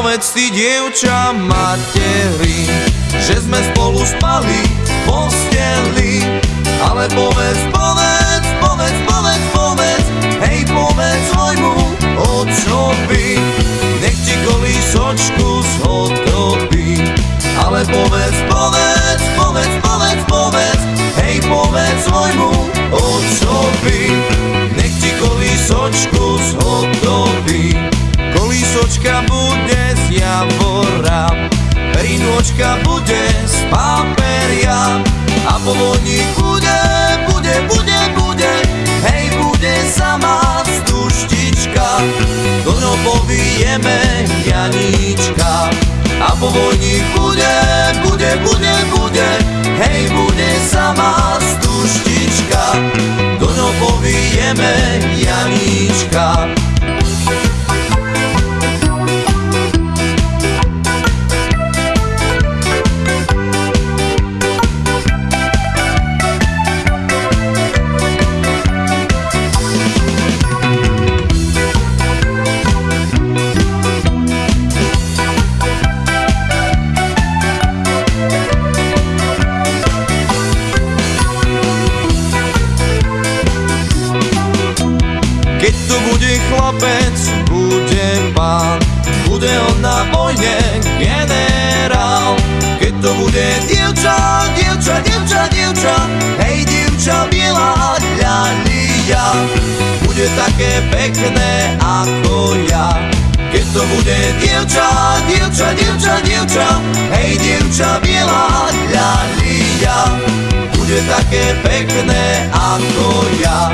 si dievča materi, že sme spolu spali v posteli. Ale povedz, povedz, povedz, povedz, povedz, hej povedz svojmu otcovi, nech ti kolísočku zhotobí. Ale povedz, povedz, povedz, povedz, povedz, hej povedz svojmu otcovi, nech ti kolísočku zhotobí. Rinočka bude z paperia a povodník bude, bude, bude, bude, hej, bude sama stuštička. Do ňo povijeme Janíčka a povodník bude, bude, bude, bude, hej, bude sama stuštička. Do ňo povijeme Janíčka. Bude chlapec, bude pán, bude on na vojne generál. Keď to bude dievča, dievča, dievča, dievča, hej dievča biela ľalia, bude také pekné ako ja. Keď to bude dievča, dievča, dievča, dievča, hej dievča biela ľalia, bude také pekné ako ja.